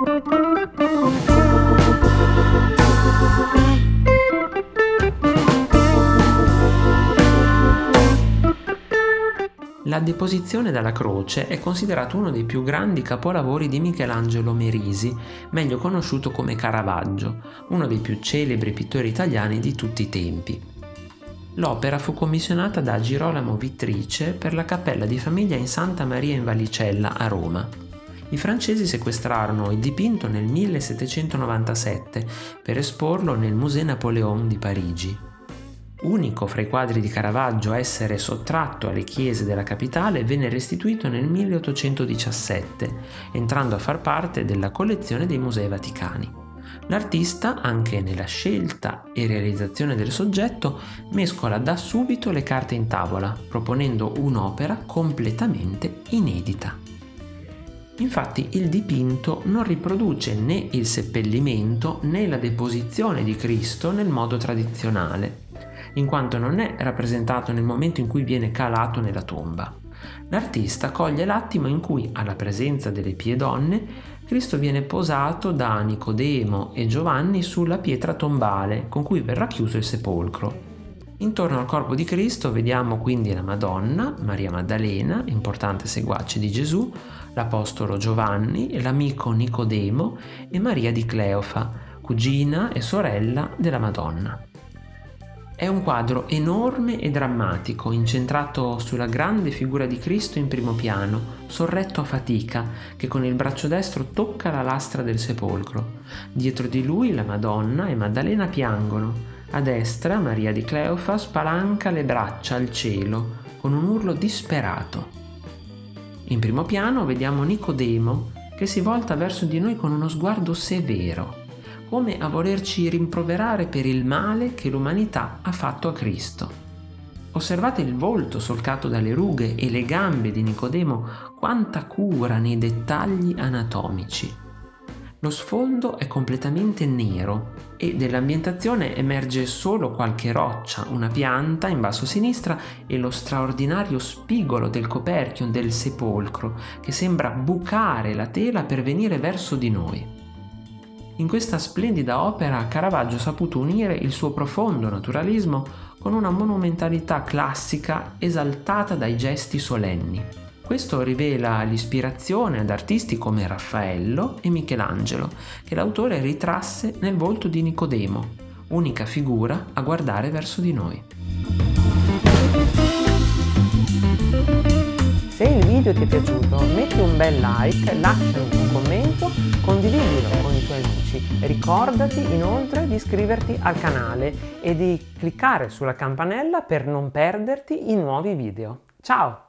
La Deposizione dalla croce è considerato uno dei più grandi capolavori di Michelangelo Merisi, meglio conosciuto come Caravaggio, uno dei più celebri pittori italiani di tutti i tempi. L'opera fu commissionata da Girolamo Vittrice per la cappella di famiglia in Santa Maria in Vallicella a Roma. I francesi sequestrarono il dipinto nel 1797 per esporlo nel Musée Napoléon di Parigi. Unico fra i quadri di Caravaggio a essere sottratto alle chiese della capitale, venne restituito nel 1817, entrando a far parte della collezione dei Musei Vaticani. L'artista, anche nella scelta e realizzazione del soggetto, mescola da subito le carte in tavola, proponendo un'opera completamente inedita. Infatti il dipinto non riproduce né il seppellimento né la deposizione di Cristo nel modo tradizionale, in quanto non è rappresentato nel momento in cui viene calato nella tomba. L'artista coglie l'attimo in cui, alla presenza delle pie donne, Cristo viene posato da Nicodemo e Giovanni sulla pietra tombale con cui verrà chiuso il sepolcro. Intorno al corpo di Cristo vediamo quindi la Madonna, Maria Maddalena, importante seguace di Gesù, l'Apostolo Giovanni, l'amico Nicodemo e Maria di Cleofa, cugina e sorella della Madonna. È un quadro enorme e drammatico, incentrato sulla grande figura di Cristo in primo piano, sorretto a fatica, che con il braccio destro tocca la lastra del sepolcro. Dietro di lui la Madonna e Maddalena piangono. A destra Maria di Cleofa spalanca le braccia al cielo, con un urlo disperato. In primo piano vediamo Nicodemo, che si volta verso di noi con uno sguardo severo come a volerci rimproverare per il male che l'umanità ha fatto a Cristo. Osservate il volto solcato dalle rughe e le gambe di Nicodemo, quanta cura nei dettagli anatomici. Lo sfondo è completamente nero e dell'ambientazione emerge solo qualche roccia, una pianta in basso a sinistra e lo straordinario spigolo del coperchio del sepolcro che sembra bucare la tela per venire verso di noi. In questa splendida opera Caravaggio ha saputo unire il suo profondo naturalismo con una monumentalità classica esaltata dai gesti solenni. Questo rivela l'ispirazione ad artisti come Raffaello e Michelangelo, che l'autore ritrasse nel volto di Nicodemo, unica figura a guardare verso di noi. Video ti è piaciuto metti un bel like, lasciami un commento, condividilo con i tuoi amici. Ricordati inoltre di iscriverti al canale e di cliccare sulla campanella per non perderti i nuovi video. Ciao!